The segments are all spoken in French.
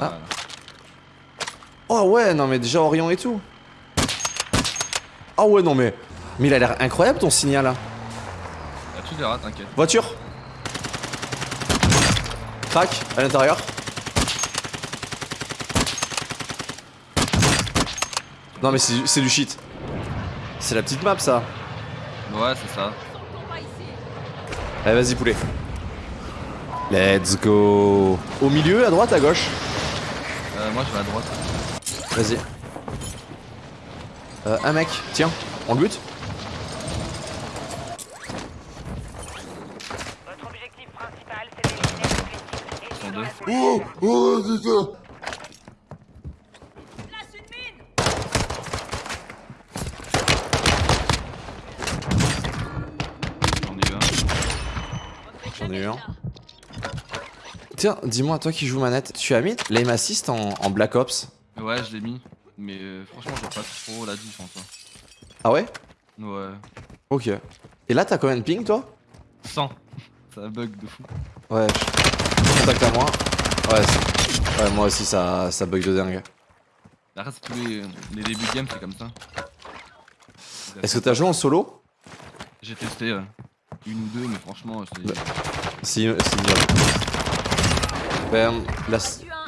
Voilà. Oh ouais, non mais déjà Orion et tout. Oh ouais, non mais... Mais il a l'air incroyable ton signal là. Ah, tu verras, t'inquiète. Voiture. Crac, à l'intérieur. Non mais c'est du shit. C'est la petite map ça. Ouais, c'est ça. Allez vas-y poulet. Let's go. Au milieu, à droite, à gauche. Moi, je vais à droite. Vas-y. Euh, un mec, tiens, on le bute Votre objectif principal, c'est d'éliminer les. Oh, oh, c'est ça. J'en ai eu un. J'en ai eu un. Tiens, dis-moi, toi qui joues manette, tu as mis l'aim assist en, en Black Ops Ouais, je l'ai mis. Mais euh, franchement, j'ai pas trop la diff en toi. Ah ouais? Ouais. Ok. Et là, t'as combien de ping, toi? 100. Ça bug de fou. Ouais, je... contact à moi. Ouais, ouais, moi aussi, ça, ça bug de dingue. Après, c'est tous les, les débuts de game, c'est comme ça. Est-ce que t'as joué en solo? J'ai testé ouais. une ou deux, mais franchement, c'est. Bah. Si, c'est. Ben, la,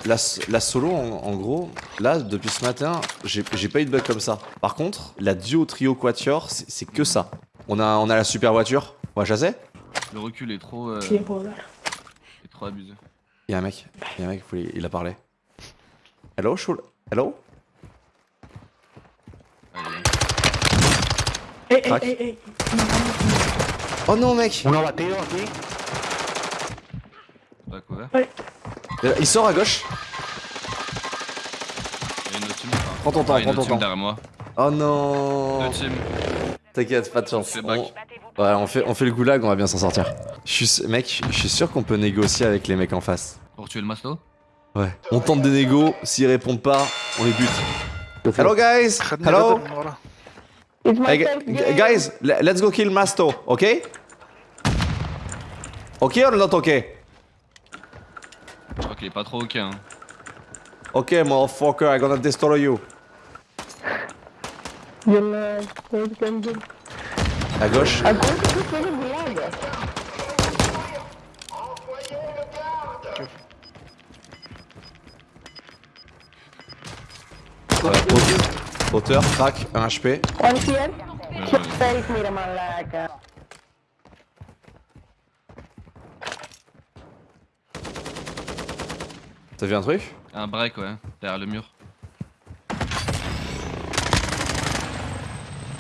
la, la solo, en, en gros, là, depuis ce matin, j'ai pas eu de bug comme ça. Par contre, la duo, trio, quatuor, c'est que ça. On a, on a la super voiture. On va chasser Le recul est trop. euh, est trop abusé. Y'a un mec, y'a un mec, il a parlé. Hello, Shul Hello? Oh non, mec batido aquí. pas couvert. Euh, Il sort à gauche. Il y a une autre team. Prends ton temps, prends ton temps. derrière moi. Oh non Deux teams. T'inquiète, pas de chance. On- Ouais, on fait, on fait le goulag, on va bien s'en sortir. Je suis, s- mec, je suis sûr qu'on peut négocier avec les mecs en face. Pour tuer le masto Ouais. On tente des négos, s'ils répondent pas, on les bute. Hello guys Hello Hey, guys, le- let's go kill Masto, ok Ok or not ok Est pas trop ok. Hein. Ok, motherfucker, I'm gonna destroy you. À gauche. Hauteur, crack, 1 HP. T'as vu un truc Un break, ouais, derrière le mur.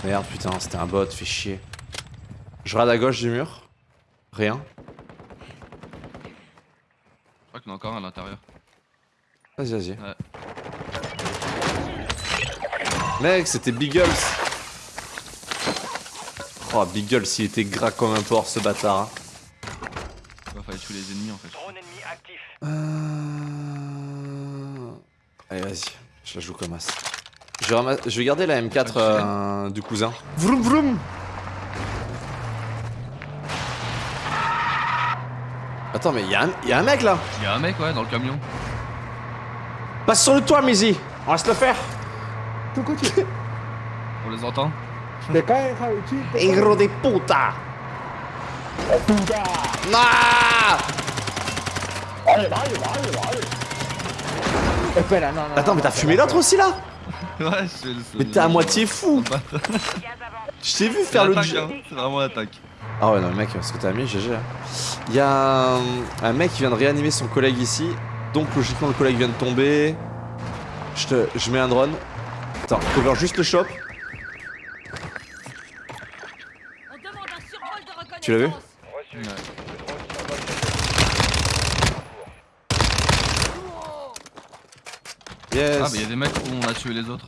Merde, putain, c'était un bot, fait chier. Je rade à gauche du mur. Rien. Je crois qu'il y en a encore un à l'intérieur. Vas-y, vas-y. Ouais. Mec, c'était Biggles. Oh, Biggles, il était gras comme un porc, ce bâtard. hein. Fallait tuer les ennemis en fait. Drone ennemi actif. Euh... Allez, vas-y. Je vais, ramas- je vais garder la M4 euh, du cousin. Vroom vroom. Attends, mais y'a un, y a un mec là. Il y a un mec, ouais, dans le camion. Passe sur le toit, Mizzy. On va se le faire. On les entend. Te cae, Javichi. Hijro de puta Ah Attends, mais t'as fumé l'autre aussi là Ouais, je le Mais t'es à moitié fou. Je t'ai vu faire le jet. hein. C'est vraiment l'attaque. Ah ouais, non, le mec, ce que t'as mis, GG. Il y a un, un mec qui vient de réanimer son collègue ici. Donc, logiquement, le collègue vient de tomber. Je te, je mets un drone. Attends, cover juste le shop. On demande un survol de reconnaissance. Tu l'as vu Reçu. Ouais. Le drone survole. Yes. Ah, bah il y a des mecs où on a tué les autres.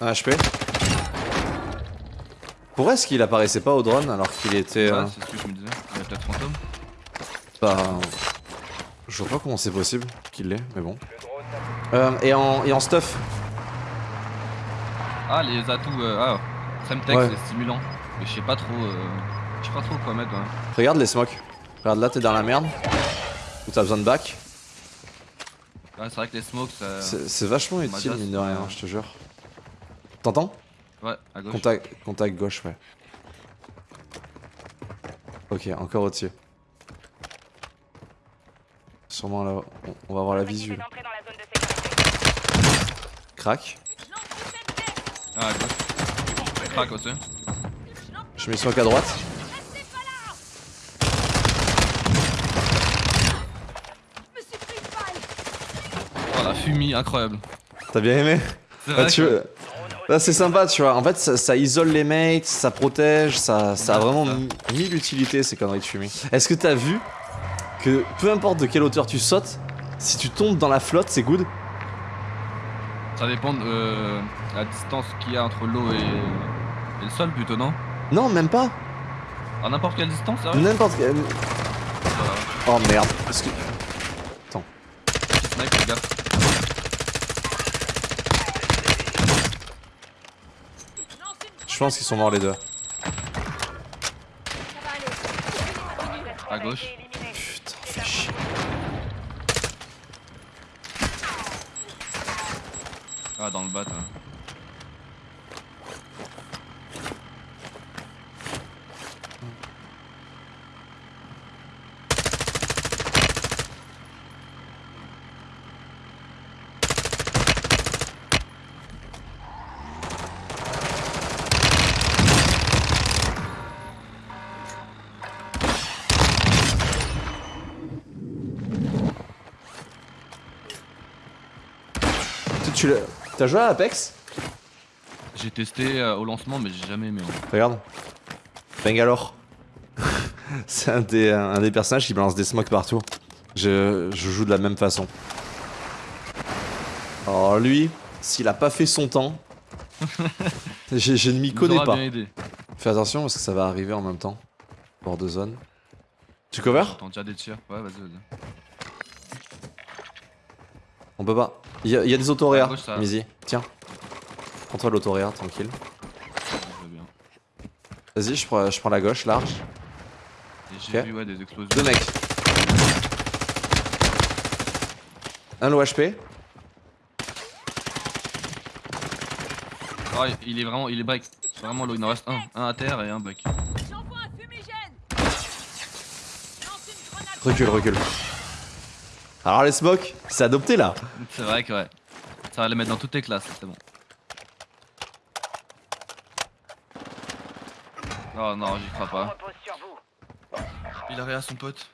Un HP. Pourquoi est-ce qu'il apparaissait pas au drone alors qu'il était. Ouais, euh, c'est ce que je me disais. Il y a peut-être fantôme. bah, je vois pas comment c'est possible qu'il l'ait, mais bon. Euh, et, en, et en stuff. Ah, les atouts. Euh, ah, Semtex, Ouais. les stimulants. Mais je sais pas trop. Euh, je sais pas trop quoi mettre. Regarde les smokes. Regarde là, t'es dans la merde. Ou t'as besoin de back Ouais, c'est vrai que les smokes, ça. C'est vachement utile, mine de rien, ouais. je te jure. T'entends? Ouais, à gauche. Contact, contact gauche, ouais. Ok, encore au-dessus. Sûrement là, on, on va voir la visu. dans la. Crac. Ah, à gauche. Crac aussi. Je mets smoke à droite. Restez pas là Je me suis pris une balle Oh la fumée, incroyable. T'as bien aimé tu que- veux- Là, c'est sympa, tu vois. En fait, ça, ça isole les mates, ça protège, ça, ça a vraiment mille utilités ces conneries de fumée. Est-ce que t'as vu que peu importe de quelle hauteur tu sautes, si tu tombes dans la flotte, c'est good? Ça dépend de euh, la distance qu'il y a entre l'eau et, et le sol plutôt, non? Non, même pas. À n'importe quelle distance, sérieux N'importe quelle. Oh merde. Parce que... Regarde. Je lance une Je pense qu'ils sont morts les deux. À gauche. Putain, fais chier. Ah, dans le bat. hein. Tu, T'as joué à Apex J'ai testé euh, au lancement, mais j'ai jamais aimé. hein. Regarde. Bangalore. c'est un des, un des personnages qui balance des smokes partout. Je, je joue de la même façon. Alors lui, s'il a pas fait son temps, je, je ne m'y connais pas. Fais attention parce que ça va arriver en même temps. Bord de zone. Tu cover? J'entends déjà des tirs. Ouais, vas-y, vas-y. On peut pas. Il y, a- il y a des autoréas. Mizi. Tiens. Prends-toi l'autoréa, tranquille. Vas-y, je prends, je prends la gauche, large. J'ai Ok. vu ouais, des explosions. Deux mecs. Un low HP. Ah, il est vraiment, il est break. Vraiment low, il en reste un. Un à terre et un break. J'envoie un fumigène Je lance une grenade Recule, recule. Alors les smokes, c'est adopté là. C'est vrai que ouais. Ça va les mettre dans toutes tes classes, c'est bon. Oh non, j'y crois pas. Il a rien à son pote.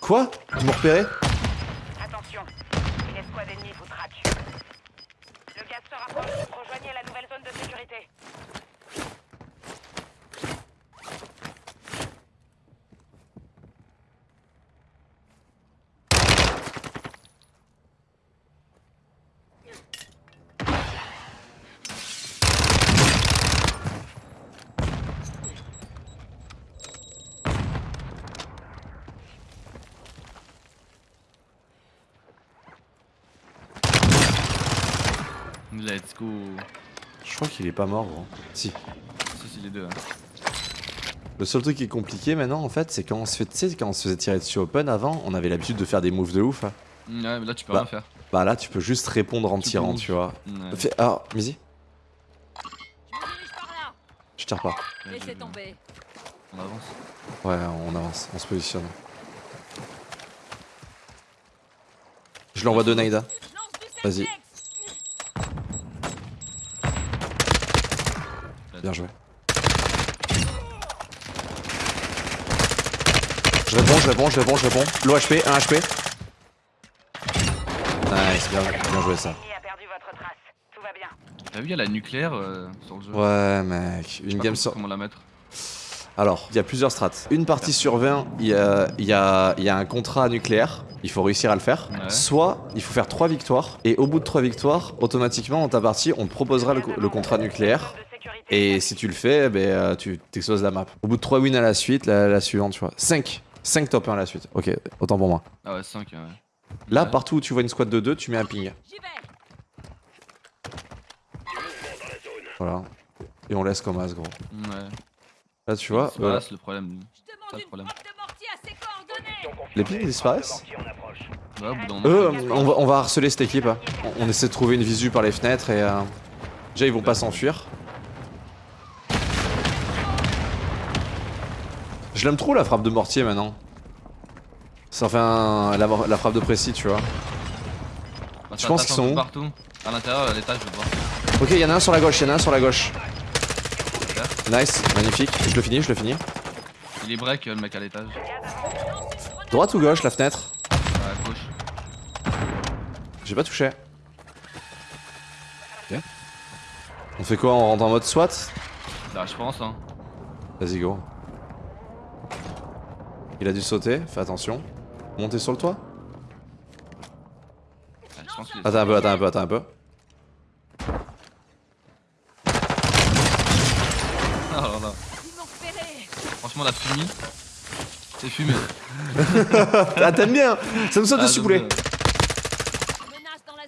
Quoi? Tu m'as repéré Attention, une escouade ennemie vous traque. Le gaz se rapproche. Rejoignez la nouvelle zone de sécurité. Let's go. Je crois qu'il est pas mort gros. Si. Si, si, les deux. hein. Le seul truc qui est compliqué maintenant en fait, c'est quand on se fait, tu sais, quand on se faisait tirer dessus open avant, on avait l'habitude de faire des moves de ouf. hein. Ouais, mais là tu peux Bah. rien faire. Bah là, tu peux juste répondre en Tu tirant, tu vois. Ouais. Fais... Ah, Mizi, Je me dirige par là je tire pas. Ouais, Laissez tomber On avance. Ouais, on avance, on se positionne. Je l'envoie de du Vas-y. Bien joué. Je réponds, je réponds, je réponds, je réponds. Low HP, 1 HP. Nice, bien, bien joué ça. T'as vu, il y a la nucléaire euh, sur le jeu. Ouais, mec, une game comment- sur. Comment la mettre Alors, il y a plusieurs strates. Une partie sur 20, il y a, il y, a, il y a un contrat nucléaire. Il faut réussir à le faire. Ouais. Soit il faut faire 3 victoires. Et au bout de 3 victoires, automatiquement dans ta partie, on te proposera le, le contrat nucléaire. Et si tu le fais, ben, euh, tu t'exploses la map. Au bout de 3 wins à la suite, la, la suivante, tu vois. 5. 5 top 1 à la suite. Ok, autant pour moi. Ah ouais, 5. Ouais. Là, Ouais. partout où tu vois une squad de 2, tu mets un ping. Voilà. Et on laisse comme as, gros. Ouais. Là, tu vois, C'est pas euh, c'est le problème. Pas de les pings disparaissent Ouais, au bout euh, on va, on va harceler cette équipe. hein. On, on essaie de trouver une visu par les fenêtres et. euh, Déjà, ils vont pas s'enfuir. Je l'aime trop la frappe de mortier maintenant. Ça en fait un- la, la frappe de précis, tu vois. bah, je pense qu'ils sont où partout. À l'intérieur, à l'étage, je voir. Ok, il y en a un sur la gauche, il y en a un sur la gauche. Nice, magnifique. Je le finis, je le finis. Il est break, euh, le mec à l'étage. Droite ou gauche, la fenêtre À gauche. J'ai pas touché. Ok. On fait quoi On rentre en mode SWAT? Là, je pense, hein. Vas-y, go. Il a dû sauter, fais attention. Monter sur le toit est- Attends un peu, attends un peu, attends un peu. Ah, là, là. Franchement, la fumée. C'est fumé. Ah, t'aimes bien Ça me saute Ah, dessus, poulet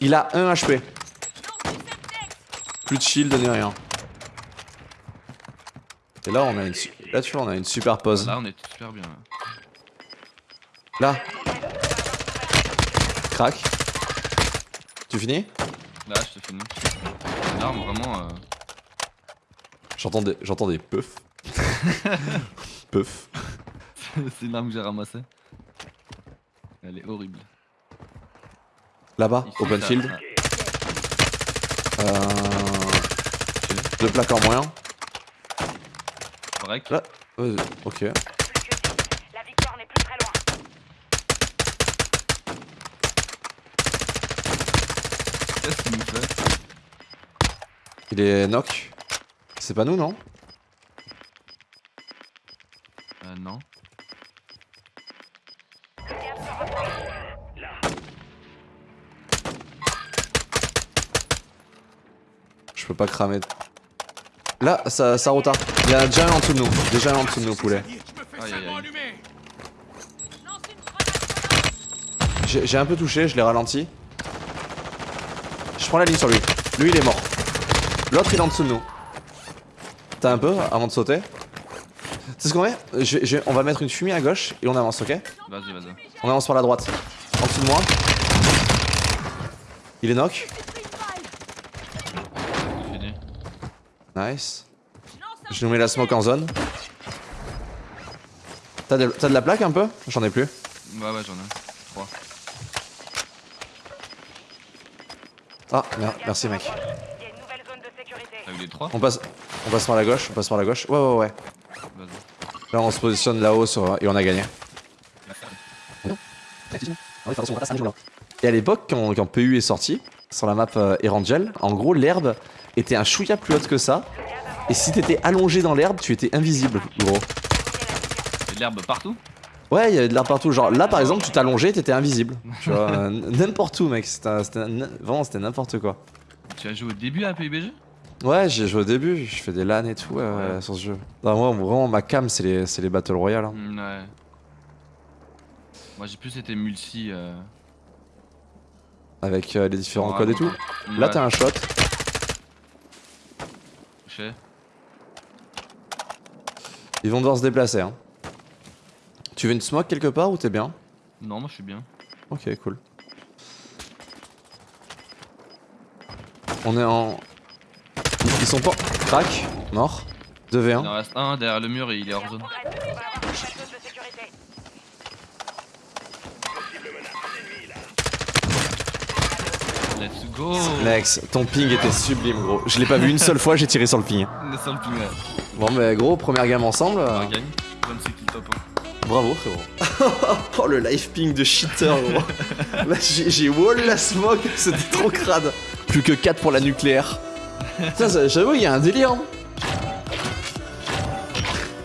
Il a 1 HP. Plus de shield ni rien. Et là, on a une, là, tu vois, on a une super pause. Là, on est super bien. Là. Là. Crac. Tu finis Là, je te finis. Là, vraiment. euh, J'entends des, j'entends des puffs. Puff. c'est l'arme que j'ai ramassée. Elle est horrible. Là-bas, open field. Euh... Deux plaques en moins. Break. Là. Ok. Plus que vite. La victoire n'est plus très loin. Qu'est-ce qu'il nous fait Il est knock. C'est pas nous, non Euh, non. Je peux pas cramer. Là, ça, ça retarde. Il y a déjà un en dessous de nous. Déjà un en dessous de nous, poulet. Aïe aïe aïe. J'ai un peu touché, je l'ai ralenti. Prends la ligne sur lui. Lui, il est mort. L'autre, il est en dessous de nous. T'as un peu avant de sauter C'est ce qu'on Je je vais- On va mettre une fumée à gauche et on avance, ok? Vas-y, vas-y. On avance par la droite. En dessous de moi. Il est knock. Fini. Nice. Je nous mets la smoke en zone. T'as de, t'as de la plaque un peu? J'en ai plus. Ouais, ouais, j'en ai. Trois. Ah, mer- merci mec. Il y a une nouvelle zone de sécurité. T'as eu les trois On passe, on passe par la gauche, on passe par la gauche. Ouais, ouais, ouais. Là, on se positionne là-haut sur... et on a gagné. Et à l'époque, quand, quand PU est sorti, sur la map euh, Erangel, en gros, l'herbe était un chouïa plus haute que ça. Et si t'étais allongé dans l'herbe, tu étais invisible, gros. L'herbe partout Ouais, il y avait de l'herbe partout. Genre là, par exemple, tu t'allongeais, t'étais invisible. Tu vois, n'importe où, mec. C'était vraiment, c'était n'importe quoi. Tu as joué au début à PUBG Ouais, j'ai joué au début, je fais des LAN et tout euh, sur ce jeu. Non, moi, vraiment, ma cam, c'est les, c'est les Battle Royale. hein. Mm, Ouais. Moi j'ai plus été multi. Euh... Avec euh, les différents ouais, codes et tout. ouais. Là, t'as un shot. Touché. Ils vont devoir se déplacer. Hein. Tu veux une smoke quelque part ou t'es bien Non, moi je suis bien. Ok, cool. On est en. Ils sont pas. Crac, mort. 2v1. Il en reste un derrière le mur et il est hors zone. Let's go Lex, ton ping était sublime, gros. Je l'ai pas vu une seule fois, j'ai tiré sur le ping. On est sur le ping, ouais. Bon, mais gros, première gamme ensemble. On gagne. 26 kills top 1. Bravo, frérot. oh, le life ping de cheater, gros. Là, j'ai j'ai wall la smoke, c'était trop crade. Plus que 4 pour la nucléaire. Putain, j'avoue, il y a un délire.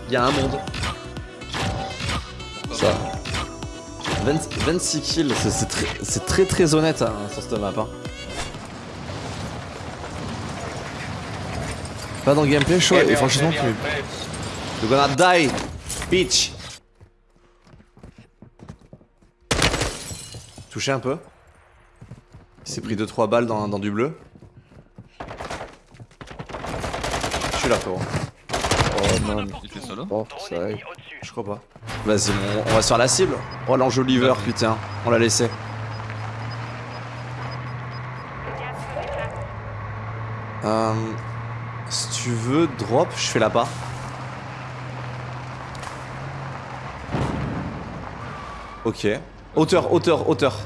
Il y a un monde. Ça. 20 26 kills, c'est- c'est très, c'est très très honnête hein, sur cette map. Hein. Pas dans le gameplay, chaud, et franchement, tu. You're gonna die, bitch! Touché un peu. Il s'est pris 2-3 balles dans, dans du bleu. suis là, frérot. Oh non. Il fait solo. Oh, ça aille. Je crois pas. Vas-y, on, on va se faire la cible. Oh, l'enjoliveur, putain. On l'a laissé. Euh, si tu veux, drop, je fais là-bas. Ok. Hauteur, hauteur, hauteur.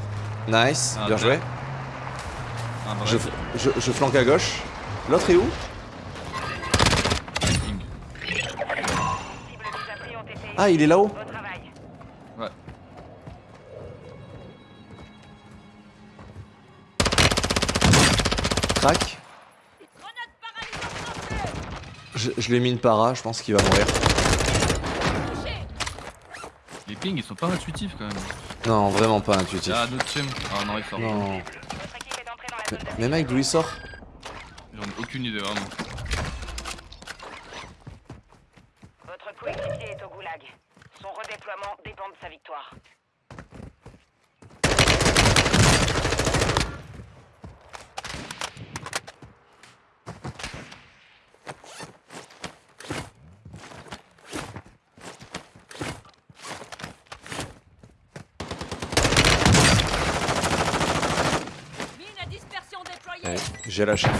Nice, Ah, bien joué. Un Je, je, je flanque à gauche. L'autre est où? Ah, il est là-haut. Ouais. Crac. Je, je l'ai mis une para, je pense qu'il va mourir. Les pings ils sont pas intuitifs quand même. Non, vraiment pas intuitif. Ah, notre team. Ah non, il sort. Non. Votre équipe est entrée dans la Mais, mais mec, d'où il sort J'en ai aucune idée vraiment. Votre coéquipier est au goulag. Son redéploiement dépend de sa victoire. Mine à dispersion déployée Allez, J'ai la chef.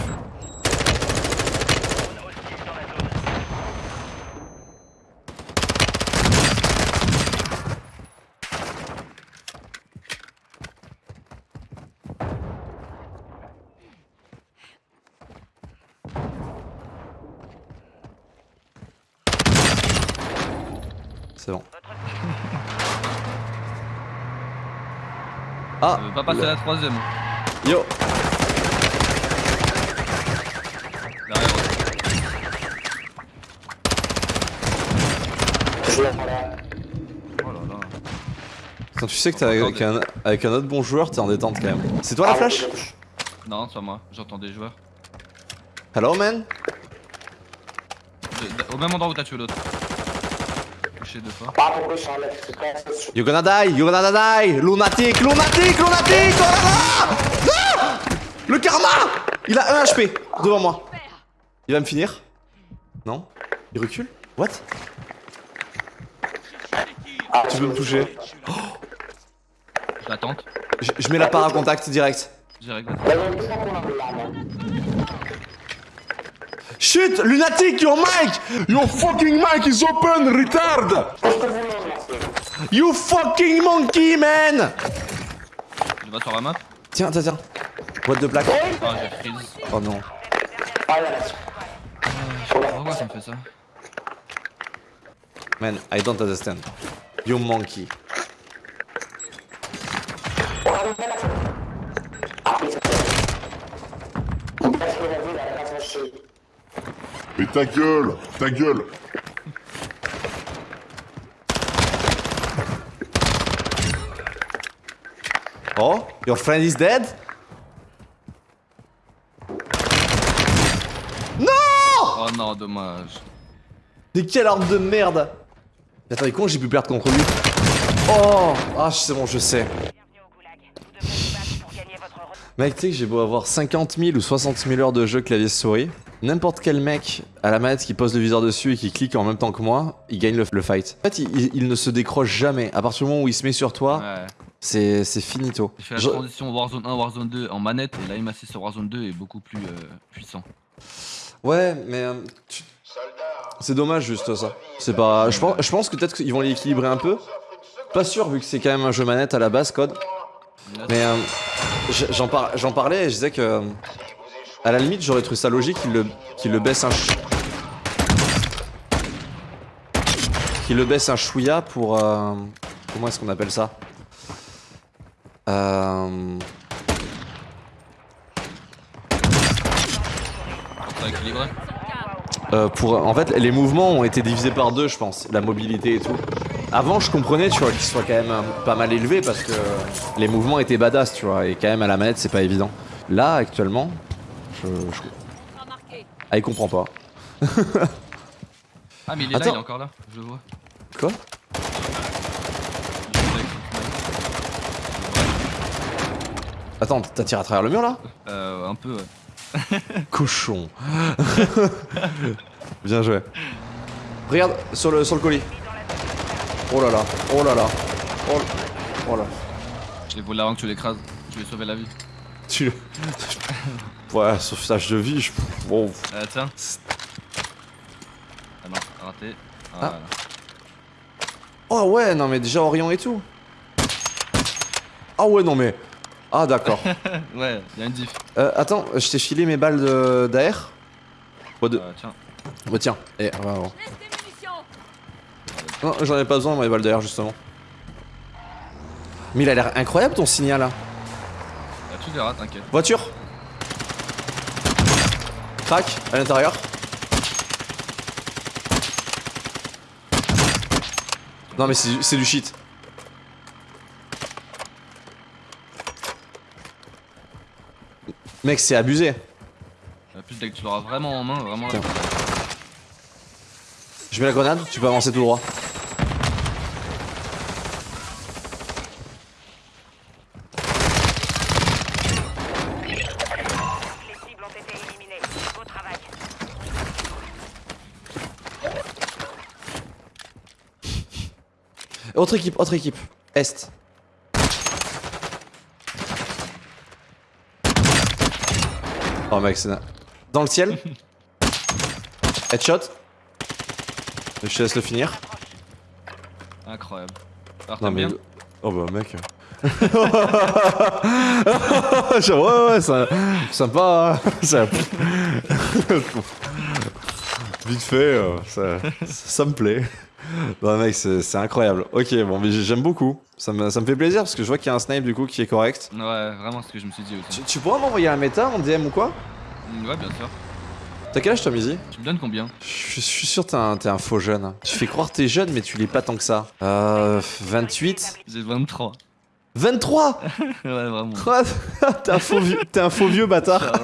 C'est bon. Ah Ça veut pas passer à la troisième. Yo Derrière, ouais. Oh là là. Quand tu sais que t'es avec un, avec un autre bon joueur, t'es en détente quand même. C'est toi la flash? Non, c'est pas moi. J'entends des joueurs. Hello man? Au même endroit où t'as tué l'autre. Touché deux fois. You gonna die, you gonna die. Lunatic, lunatic, lunatic Oh là là! Ah! Le karma! Il a 1 HP devant moi. Il va me finir? Non? Il recule? What? Tu veux me toucher? Je l'attends. je, je mets la para contact direct. Direct. Chut Lunatic, your mic Your fucking mic is open, retard You fucking monkey, man sur la map. Tiens, tiens, tiens. Boîte de plaques. Ah, j'ai freeze. Oh non. Pourquoi ça me fait ça? Man, I don't understand. You monkey. Mais ta gueule Ta gueule Oh, your friend is dead? Non Oh non, dommage. Mais quelle arme de merde Attends, il est con, j'ai pu perdre contre lui? Oh Ah, c'est bon, je sais. bienvenue au goulag. Vous devrez vous battre pour gagner votre re- Mec, tu sais que j'ai beau avoir 50 000 ou 60 000 heures de jeu clavier souris, n'importe quel mec à la manette qui pose le viseur dessus et qui clique en même temps que moi, il gagne le, le fight. En fait, il, ne se décroche jamais. À partir du moment où il se met sur toi, Ouais. c'est finito. J'ai fait la Je- transition Warzone 1, Warzone 2 en manette et sur Warzone 2 est beaucoup plus euh, puissant. Ouais, mais euh, tu- c'est dommage juste ça. C'est pas. Je pense, je pense que peut-être qu'ils vont l'équilibrer un peu. Pas sûr vu que c'est quand même un jeu manette à la base, code. Mais euh, j'en par- j'en parlais et je disais que euh, à la limite j'aurais trouvé ça logique qu'il le le baisse un qu'il le baisse un chouïa pour euh, comment est-ce qu'on appelle ça? Euh, Euh, pour, en fait, les mouvements ont été divisés par deux, je pense, la mobilité et tout. Avant, je comprenais, tu vois, qu'ils soient quand même pas mal élevés parce que les mouvements étaient badass, tu vois, et quand même à la manette, c'est pas évident. Là, actuellement, je, ah, il comprend pas. Ah, mais il est Attends. là, il est encore là, je le vois. Quoi? Attends, t'as tiré à travers le mur là? Euh, un peu, ouais. Cochon. Bien joué. Regarde sur le, sur le colis. Oh là là, oh là là. Oh, oh là. Je l'ai volé avant que tu l'écrases. Tu lui ai sauvé la vie. Tu le. Ouais, sauvetage de vie, je. Bon. Euh, tiens. Ah non, raté. Voilà. Oh ouais, non mais déjà Orion et tout. Ah ouais, non mais. Ah d'accord. ouais, y'a une diff. Euh, attends, je t'ai filé mes balles de-. Bon, de... Euh, tiens. bon, tiens. Eh, ah, bon. Non, j'en ai pas besoin, mes balles d'air, justement. Mais il a l'air incroyable ton signal là. Bah, tu verras, t'inquiète. Voiture Crac, à l'intérieur. Non mais c'est du- c'est du shit. Mec, c'est abusé. En plus, dès que tu l'auras vraiment en main, vraiment. Tiens. Je mets la grenade, tu peux avancer tout droit. Les cibles ont été éliminées. Beau travail. Autre équipe, autre équipe. Est. Oh mec, c'est... Dans le ciel. Headshot. Je te laisse le finir. Incroyable. Alors, Non mais... bien Oh bah mec. Genre, ouais ouais, ça... sympa. hein. Ça... Vite fait, euh, ça... ça me plaît. Non mec, c'est incroyable. Ok, bon, mais j'aime beaucoup. Ça me, ça me fait plaisir parce que je vois qu'il y a un snipe du coup qui est correct. Ouais, vraiment ce que je me suis dit aussi. Tu, tu pourras m'envoyer un méta en DM ou quoi? Ouais, bien sûr. T'as quel âge toi Mizi? Tu me donnes combien? Je, je suis sûr que t'es un, t'es un faux jeune. Tu fais croire que t'es jeune mais tu l'es pas tant que ça. Euh... 28 J'ai 23. 23 ouais, vraiment. T'es un faux vieux, t'es un faux vieux bâtard.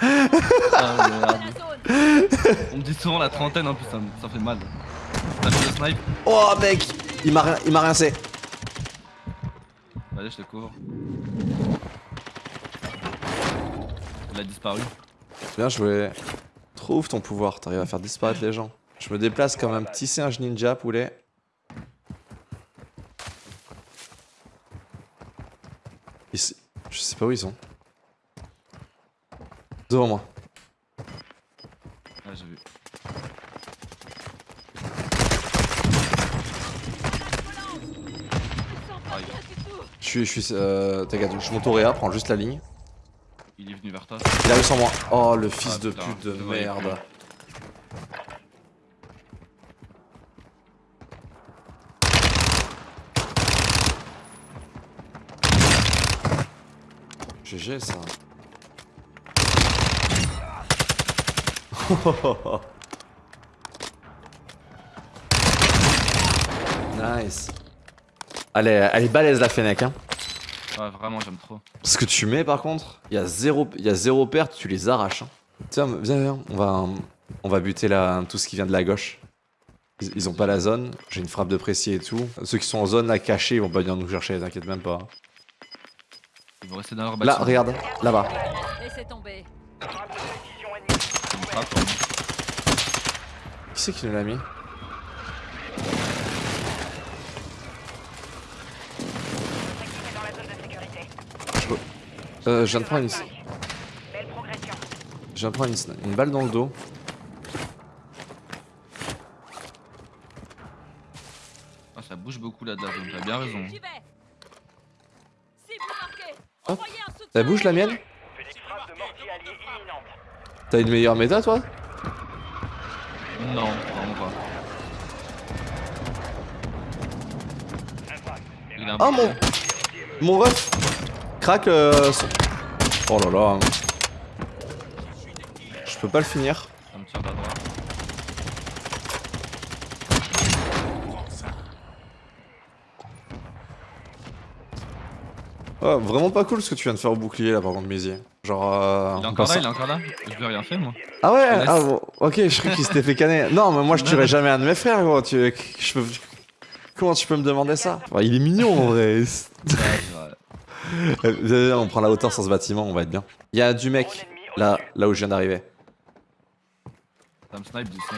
Ah. Ah, merde. On me dit souvent la trentaine en plus, ça, me- ça fait mal. T'as vu le snipe Oh mec Il m'a rien, il m'a rincé. Allez, je te couvre. Il a disparu. Bien joué. Trouve ton pouvoir, t'arrives à faire disparaître les gens. Je me déplace comme un petit singe ninja, poulet. Ils Je sais pas où ils sont. Devant moi. Ouais, j'ai vu. Ah, Je suis, je suis, euh, t'inquiète, je monte au réa, prends juste la ligne. il est venu vers toi. Il arrive sans moi. Oh, le fils Ah, de putain, pute de merde. GG ça. nice. Elle est, elle est balèze la Fennec hein. Ouais, vraiment, j'aime trop. Ce que tu mets par contre, il y a zéro, il y a zéro perte, tu les arraches. hein. Tiens, viens, viens, on va, on va buter la, tout ce qui vient de la gauche. Ils, ils ont pas la zone, j'ai une frappe de précis et tout. Ceux qui sont en zone à cacher, ils vont pas venir nous chercher, t'inquiète même pas. Ils vont rester dans leur Là, regarde, là-bas. Laissez tomber. Frappe. Qui c'est qui nous l'a mis sécurité. euh, Je viens de prendre une, Belle progression. je viens de prendre une, une balle dans le dos. Ah, ça bouge beaucoup là de la zone, t'as bien raison. Hop. Ça bouge la mienne Frappe de mortier allié imminente. T'as une meilleure méta toi? Non, vraiment pas. Il a un Oh mon Mon ref Crac euh, son- Oh là là Je peux pas le finir. Ça me tire la droite. Oh, vraiment pas cool ce que tu viens de faire au bouclier là par contre Mézier. Genre euh, Il est encore là, il est encore là Je lui ai rien fait moi. Ah ouais ah, bon, Ok je crois qu'il s'était fait canner. Non mais moi je tuerais jamais un de mes frères gros. Tu... je peux... Comment tu peux me demander ça? Il est mignon en vrai. On prend la hauteur sur ce bâtiment, on va être bien. Il y a du mec là, là où je viens d'arriver. Ça me snipe d'ici.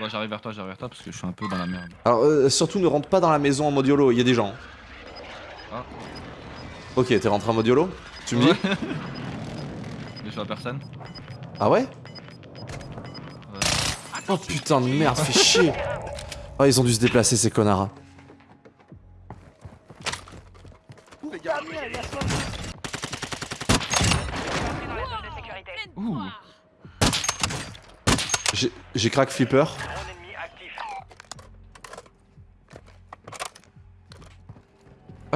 Bon, j'arrive vers toi, j'arrive vers toi parce que je suis un peu dans la merde. Alors, euh, surtout ne rentre pas dans la maison en mode YOLO, il y a des gens. Ah. Ok, t'es rentré en mode YOLO Tu me dis Ouais. Mais je vois personne. Ah ouais Oh putain de merde, fais chier Oh, ils ont dû se déplacer ces connards. Entrez dans la zone de sécurité. Ouh. J'ai- J'ai crack flipper.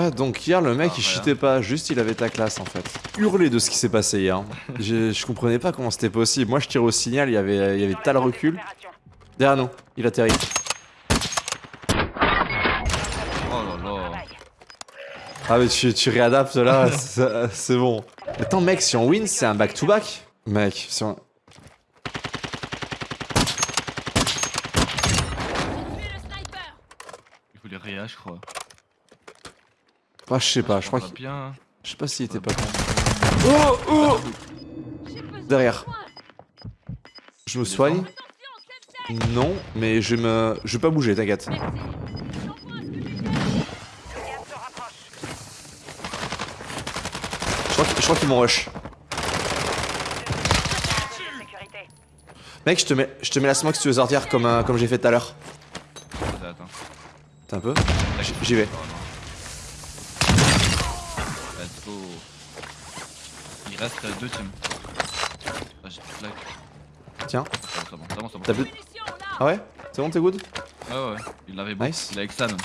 Ah, donc hier, le mec, Ah, il voilà. cheatait pas, juste il avait ta classe en fait. Hurler de ce qui s'est passé hier. je, je comprenais pas comment c'était possible. Moi, je tire au signal, il y avait, il y avait tal recul. Derrière nous, il atterrit. Oh. Ah, mais tu, tu réadaptes là, c'est bon. Attends, mec, si on win, c'est un back-to-back Mec, si on. Il voulait réa, je crois. Ah, je sais pas, je crois qu'il. Je sais pas s'il était pas con. Oh, oh Derrière. Je me soigne Non, mais je vais me. Je vais pas bouger, t'inquiète. Je crois qu'ils m'ont rush. Mec, je te mets, je te mets la smoke si tu veux sortir comme, euh, comme j'ai fait tout à l'heure. T'as un peu? J'y vais. Reste euh, deux teams. Ah, j'ai plus de lag. Tiens. C'est bon, c'est bon, c'est bon. T'as plus. Ah ouais C'est bon, t'es good Ouais, ouais, il l'avait bon. Nice. Il est avec Sam.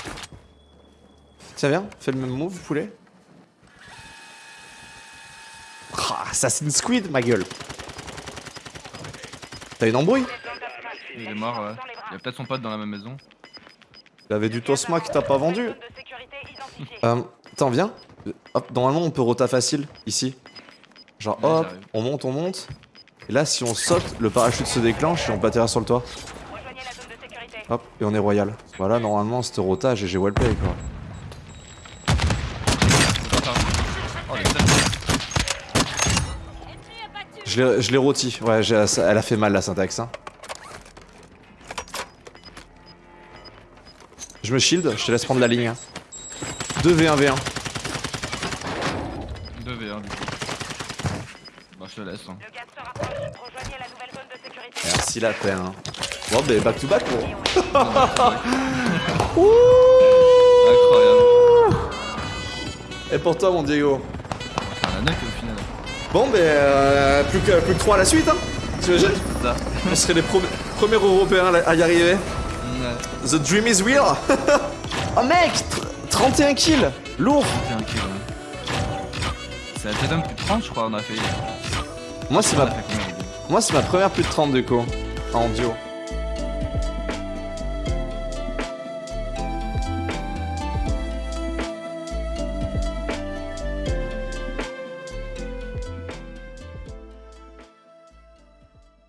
Tiens, viens, fais le même move, poulet. Ah, Assassin's Squid, ma gueule. T'as une embrouille Il est mort, ouais. Il y a peut-être son pote dans la même maison. Il avait du Tosma qui t'a pas vendu. Euh, attends, viens. Hop, normalement, on peut rota facile, ici. Genre, Ouais, hop, on monte, on monte. Et là, si on saute, le parachute se déclenche et on peut atterrir sur le toit. Rejoignez la zone de sécurité. Hop, et on est royal. Voilà, normalement, c'était rota, GG wellplay, quoi. Oh, Je l'ai- je l'ai rôti. Ouais, elle a fait mal, la syntaxe. Hein. Je me shield, je te laisse prendre la ligne. hein. 2v1v1. 2v1 du coup. Je te laisse. Hein. Le gaz se rapproche. Rejoignez la nouvelle zone de sécurité. Merci la peine. hein. Bon, bah, back to back, gros. Incroyable. Et pour toi, mon Diego un anneau au final. Bon, bah, euh, plus, que, plus que 3 à la suite, hein. Tu imagines C'est ça. On serait les premiers Européens à y arriver. Ouais. The dream is real Oh mec tr- 31 kills Lourd C'est un kill. ouais. C'est la deuxième plus de 30, je crois, on a fait. Moi, c'est ma, première plus de 30 de co en duo.